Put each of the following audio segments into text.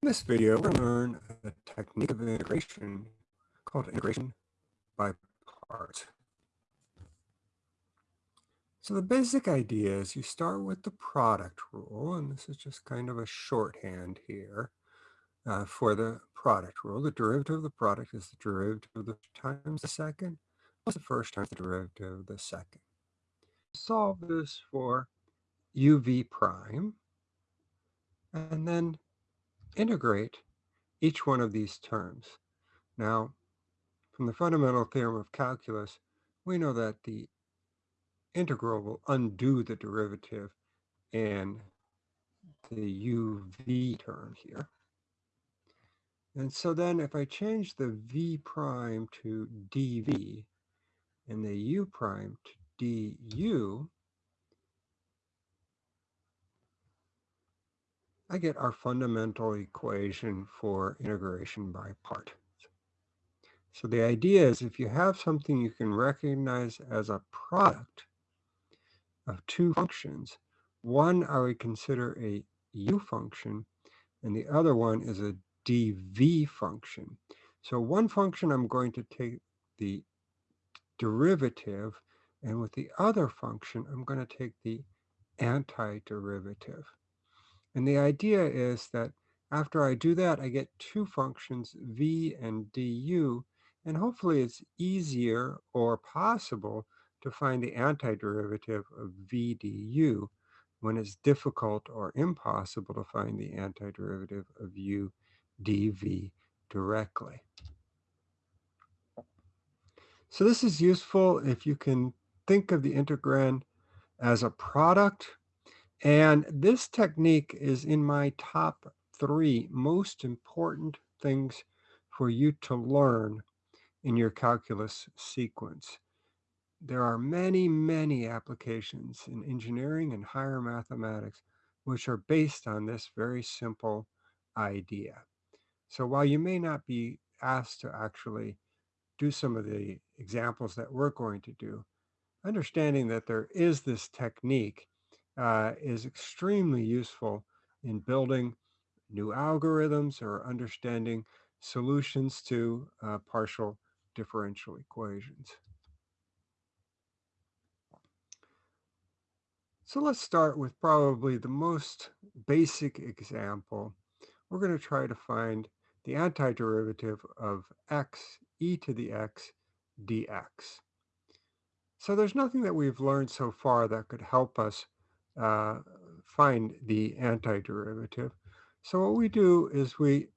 In this video, we're going to learn a technique of integration called integration by parts. So the basic idea is you start with the product rule, and this is just kind of a shorthand here uh, for the product rule. The derivative of the product is the derivative of the times the second plus the first times the derivative of the second. Solve this for uv prime, and then integrate each one of these terms. Now, from the fundamental theorem of calculus, we know that the integral will undo the derivative in the uv term here. And so then if I change the v prime to dv and the u prime to du, I get our fundamental equation for integration by part. So the idea is if you have something you can recognize as a product of two functions, one I would consider a u function, and the other one is a dv function. So one function I'm going to take the derivative, and with the other function, I'm going to take the antiderivative. And the idea is that after I do that, I get two functions, v and du, and hopefully it's easier or possible to find the antiderivative of v du when it's difficult or impossible to find the antiderivative of u dv directly. So this is useful if you can think of the integrand as a product and this technique is in my top three most important things for you to learn in your calculus sequence. There are many, many applications in engineering and higher mathematics which are based on this very simple idea. So while you may not be asked to actually do some of the examples that we're going to do, understanding that there is this technique uh, is extremely useful in building new algorithms or understanding solutions to uh, partial differential equations. So let's start with probably the most basic example. We're going to try to find the antiderivative of x e to the x dx. So there's nothing that we've learned so far that could help us uh, find the antiderivative. So what we do is we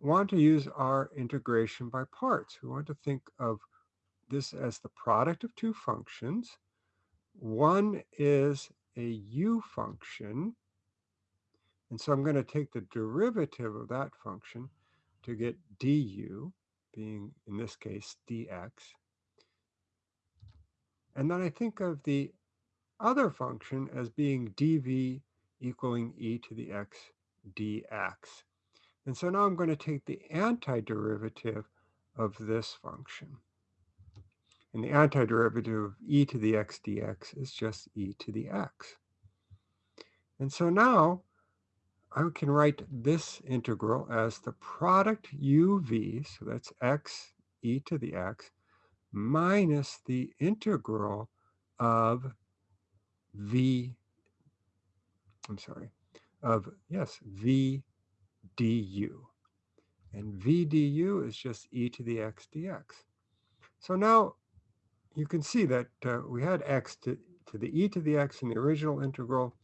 want to use our integration by parts. We want to think of this as the product of two functions. One is a u function. And so I'm going to take the derivative of that function to get du, being in this case dx. And then I think of the other function as being dv equaling e to the x dx. And so now I'm going to take the antiderivative of this function. And the antiderivative of e to the x dx is just e to the x. And so now I can write this integral as the product uv, so that's x e to the x, minus the integral of v, I'm sorry, of, yes, v du. And v du is just e to the x dx. So now you can see that uh, we had x to, to the e to the x in the original integral.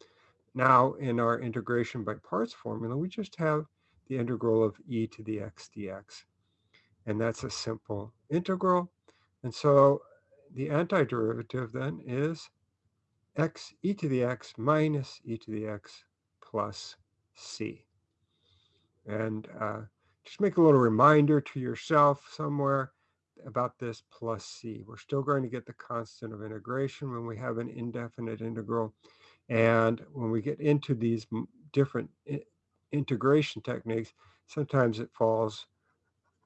Now in our integration by parts formula, we just have the integral of e to the x dx. And that's a simple integral. And so the antiderivative then is x e to the x minus e to the x plus c. And uh, just make a little reminder to yourself somewhere about this plus c. We're still going to get the constant of integration when we have an indefinite integral. And when we get into these different integration techniques, sometimes it falls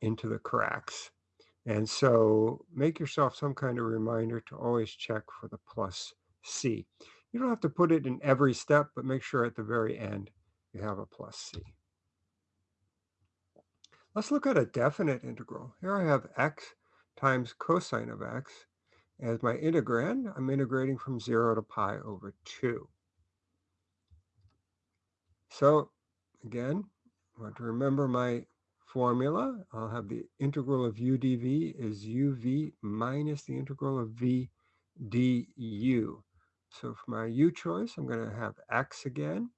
into the cracks. And so make yourself some kind of reminder to always check for the plus C. You don't have to put it in every step, but make sure at the very end you have a plus C. Let's look at a definite integral. Here I have x times cosine of x. As my integrand, I'm integrating from 0 to pi over 2. So again, I want to remember my formula. I'll have the integral of u dv is uv minus the integral of v du. So for my u choice, I'm going to have x again.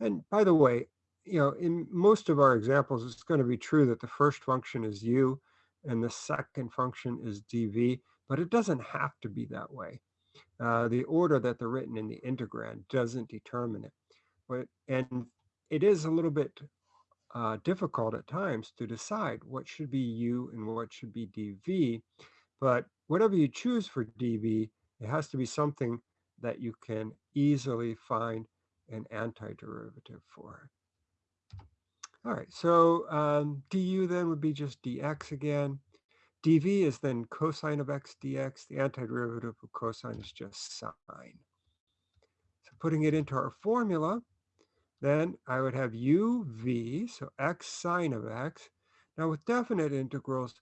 And by the way, you know, in most of our examples, it's going to be true that the first function is u and the second function is dv, but it doesn't have to be that way. Uh, the order that they're written in the integrand doesn't determine it. But, and it is a little bit uh, difficult at times to decide what should be u and what should be dv. But whatever you choose for dv, it has to be something that you can easily find an antiderivative for. All right, so um, du then would be just dx again. dv is then cosine of x dx. The antiderivative of cosine is just sine. So putting it into our formula, then I would have uv, so x sine of x. Now with definite integrals,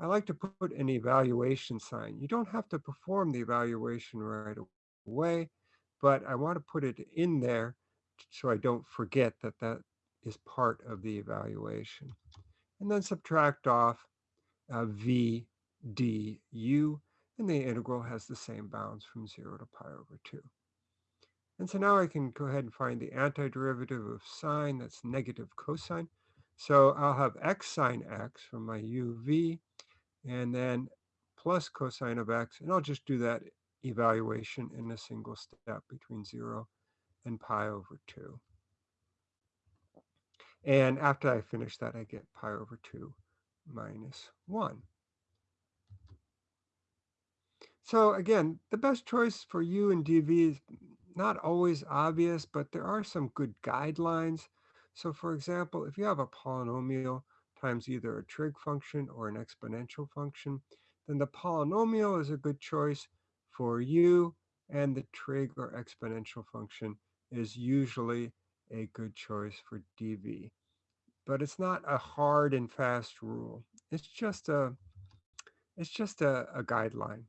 I like to put an evaluation sign. You don't have to perform the evaluation right away, but I want to put it in there so I don't forget that that is part of the evaluation. And then subtract off uh, v du, and the integral has the same bounds from 0 to pi over 2. And so now I can go ahead and find the antiderivative of sine, that's negative cosine. So I'll have x sine x from my uv, and then plus cosine of x, and I'll just do that evaluation in a single step between 0 and pi over 2. And after I finish that, I get pi over 2 minus 1. So again, the best choice for u and dv is not always obvious, but there are some good guidelines. So for example, if you have a polynomial times either a trig function or an exponential function, then the polynomial is a good choice for u, and the trig or exponential function is usually a good choice for dv. But it's not a hard and fast rule. It's just a, it's just a, a guideline.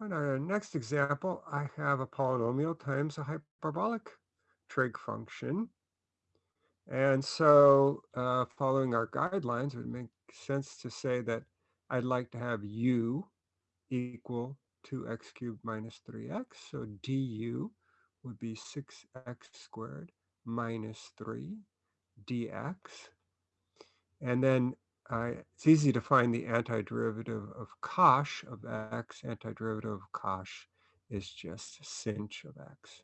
On our next example, I have a polynomial times a hyperbolic trig function. And so uh, following our guidelines, it would make sense to say that I'd like to have u equal to x cubed minus 3x. So du would be 6x squared minus 3 dx. And then it's easy to find the antiderivative of cosh of x. Antiderivative of cosh is just sinh of x.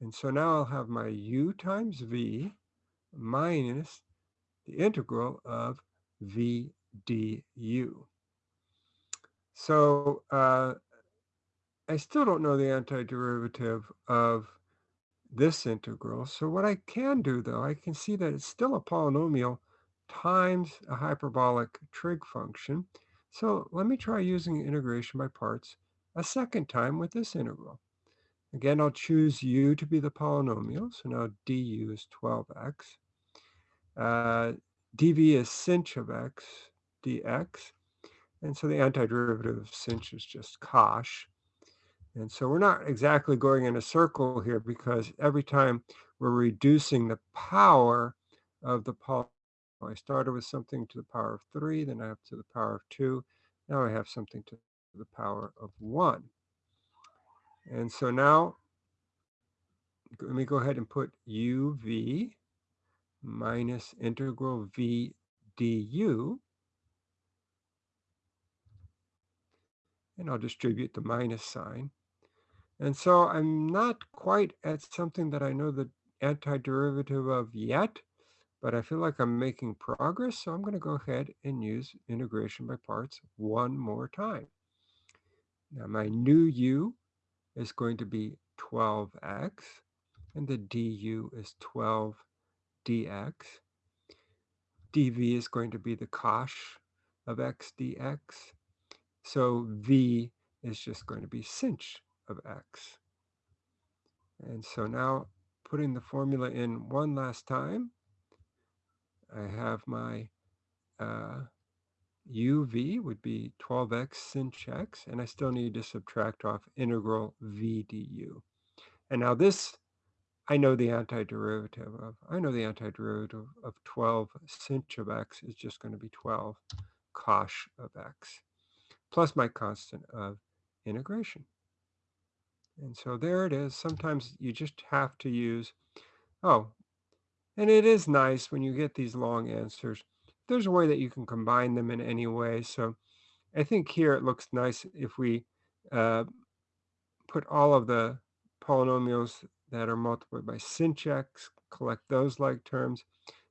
And so now I'll have my u times v minus the integral of v du. So uh, I still don't know the antiderivative of this integral. So what I can do, though, I can see that it's still a polynomial times a hyperbolic trig function. So let me try using integration by parts a second time with this integral. Again, I'll choose u to be the polynomial. So now du is 12x. Uh, dv is sinh of x dx. And so the antiderivative of sinh is just cosh. And so we're not exactly going in a circle here because every time we're reducing the power of the polynomial, I started with something to the power of 3, then I have to the power of 2. Now I have something to the power of 1. And so now, let me go ahead and put uv minus integral v du. And I'll distribute the minus sign. And so I'm not quite at something that I know the antiderivative of yet, but I feel like I'm making progress. So I'm going to go ahead and use integration by parts one more time. Now my new u is going to be 12x, and the du is 12 dx. dv is going to be the cosh of x dx. So v is just going to be sinh of x. And so now putting the formula in one last time. I have my uh, uv would be 12x sinh x, and I still need to subtract off integral v du. And now this, I know the antiderivative of. I know the antiderivative of 12 sinh of x is just going to be 12 cosh of x, plus my constant of integration. And so there it is. Sometimes you just have to use, oh, and it is nice when you get these long answers. There's a way that you can combine them in any way. So I think here it looks nice if we uh, put all of the polynomials that are multiplied by sinh x, collect those like terms,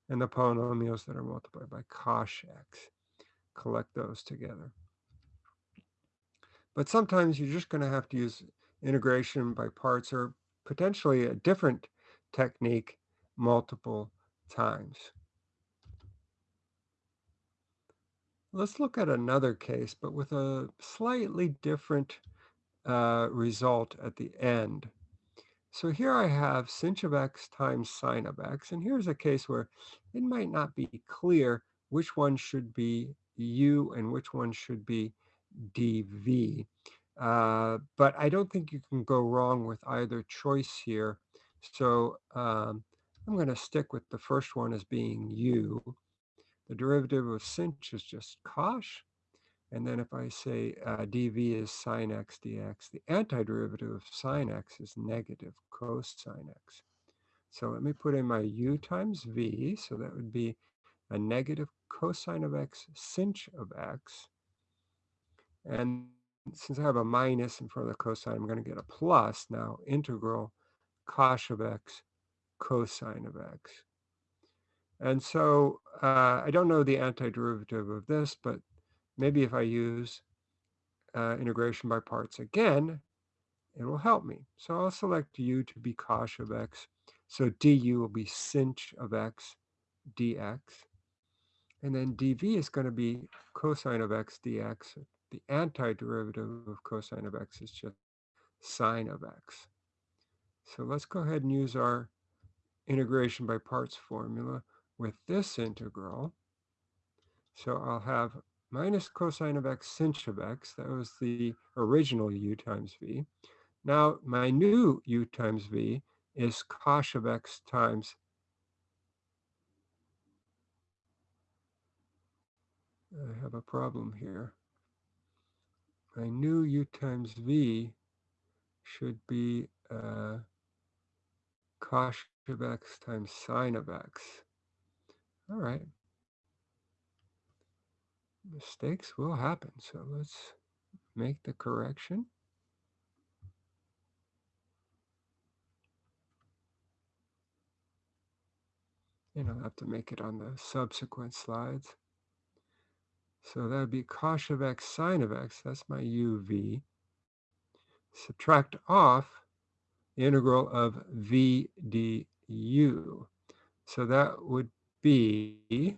and the polynomials that are multiplied by cosh x, collect those together. But sometimes you're just going to have to use integration by parts or potentially a different technique multiple times. Let's look at another case, but with a slightly different uh, result at the end. So here I have sinh of x times sine of x, and here's a case where it might not be clear which one should be u and which one should be dv. Uh, but I don't think you can go wrong with either choice here. So um, I'm going to stick with the first one as being u. The derivative of sinh is just cosh. And then if I say uh, dv is sine x dx, the antiderivative of sine x is negative cosine x. So let me put in my u times v. So that would be a negative cosine of x sinh of x. And since I have a minus in front of the cosine, I'm going to get a plus now, integral cosh of x cosine of x. And so uh, I don't know the antiderivative of this, but maybe if I use uh, integration by parts again, it will help me. So I'll select u to be cosh of x. So du will be sinh of x dx. And then dv is going to be cosine of x dx the antiderivative of cosine of x is just sine of x. So let's go ahead and use our integration by parts formula with this integral. So I'll have minus cosine of x sinh of x. That was the original u times v. Now my new u times v is cosh of x times I have a problem here my new u times v should be uh, cosh of x times sine of x. All right. Mistakes will happen, so let's make the correction. And I'll have to make it on the subsequent slides. So that would be cosh of x sine of x. That's my uv. Subtract off integral of v du. So that would be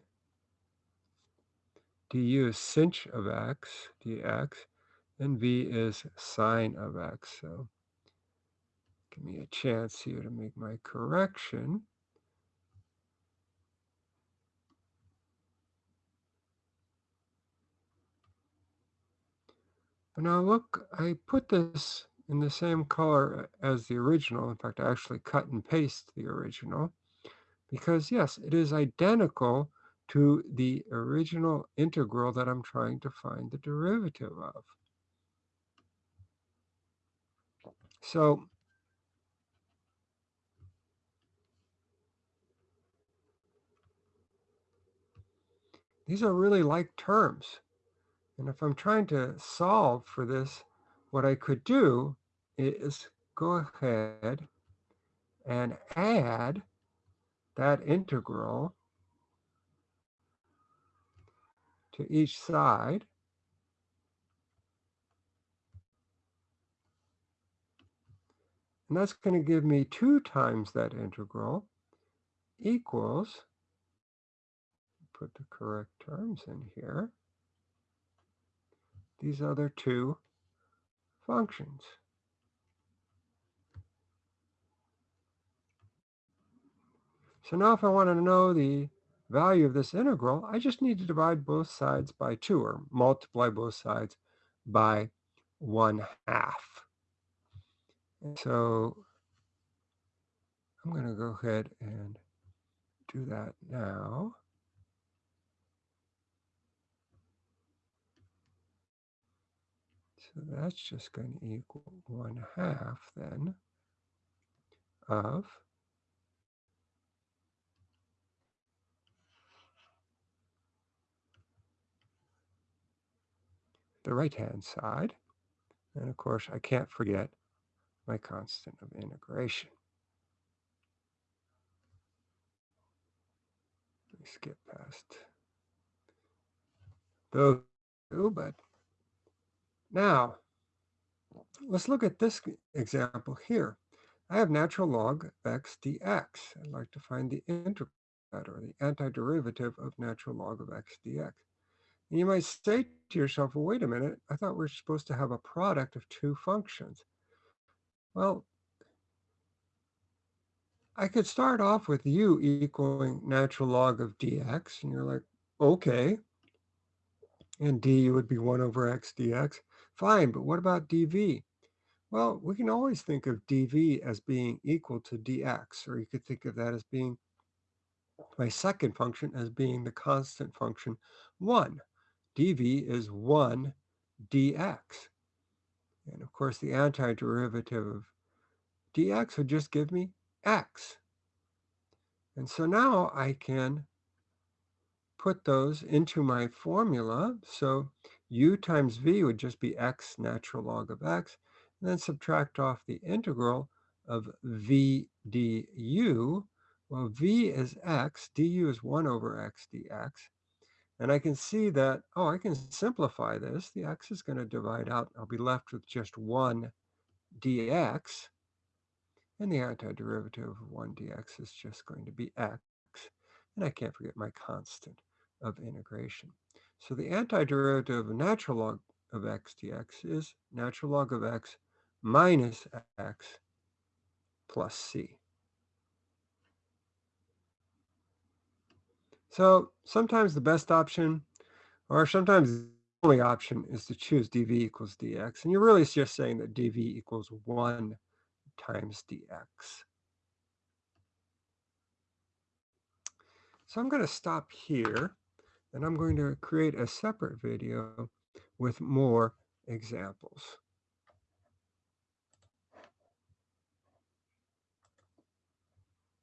du is sinh of x dx, and v is sine of x. So give me a chance here to make my correction. Now look, I put this in the same color as the original. In fact, I actually cut and paste the original because yes, it is identical to the original integral that I'm trying to find the derivative of. So these are really like terms. And if I'm trying to solve for this, what I could do is go ahead and add that integral to each side. And that's going to give me 2 times that integral equals, put the correct terms in here, these other two functions. So now if I want to know the value of this integral, I just need to divide both sides by 2 or multiply both sides by 1 half. So I'm going to go ahead and do that now. So that's just going to equal 1 half then of the right-hand side. And of course, I can't forget my constant of integration. Let me skip past those two, but now let's look at this example here. I have natural log of x dx. I'd like to find the integral or the antiderivative of natural log of x dx. And you might say to yourself, well, wait a minute, I thought we are supposed to have a product of two functions. Well, I could start off with u equaling natural log of dx, and you're like, okay. And du would be 1 over x dx. Fine, but what about dv? Well, we can always think of dv as being equal to dx, or you could think of that as being my second function as being the constant function 1 dv is 1 dx. And of course, the antiderivative of dx would just give me x. And so now I can put those into my formula. So u times v would just be x natural log of x, and then subtract off the integral of v du. Well, v is x, du is 1 over x dx. And I can see that, oh, I can simplify this. The x is going to divide out. I'll be left with just 1 dx. And the antiderivative of 1 dx is just going to be x. And I can't forget my constant of integration. So the antiderivative of natural log of x dx is natural log of x minus x plus c. So sometimes the best option, or sometimes the only option, is to choose dv equals dx. And you're really just saying that dv equals 1 times dx. So I'm going to stop here, and I'm going to create a separate video with more examples.